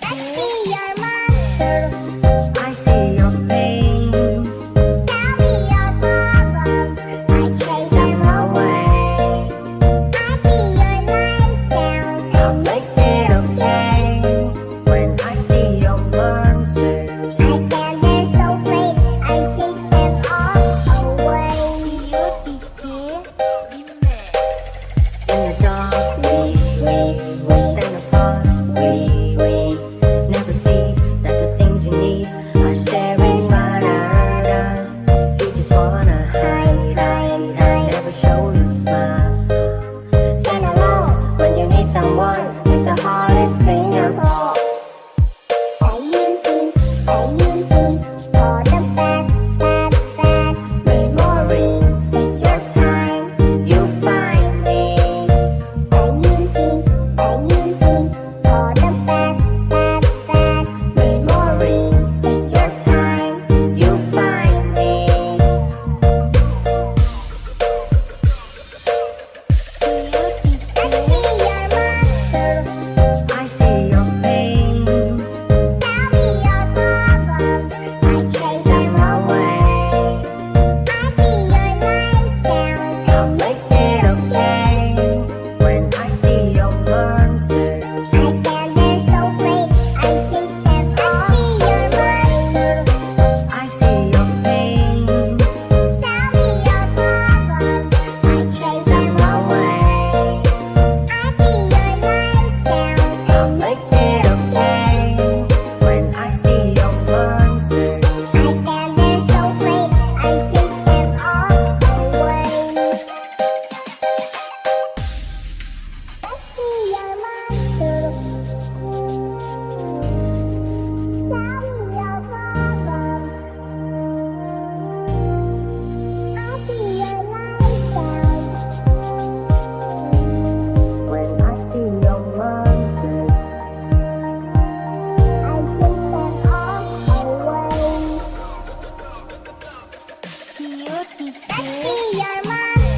Let's your monster.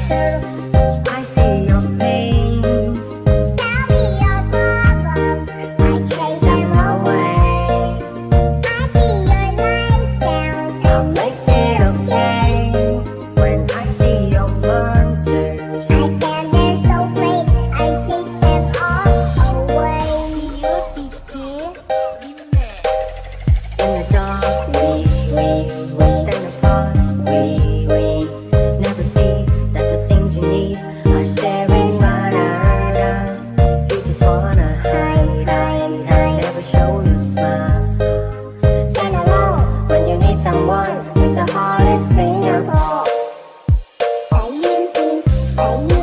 pero Oh.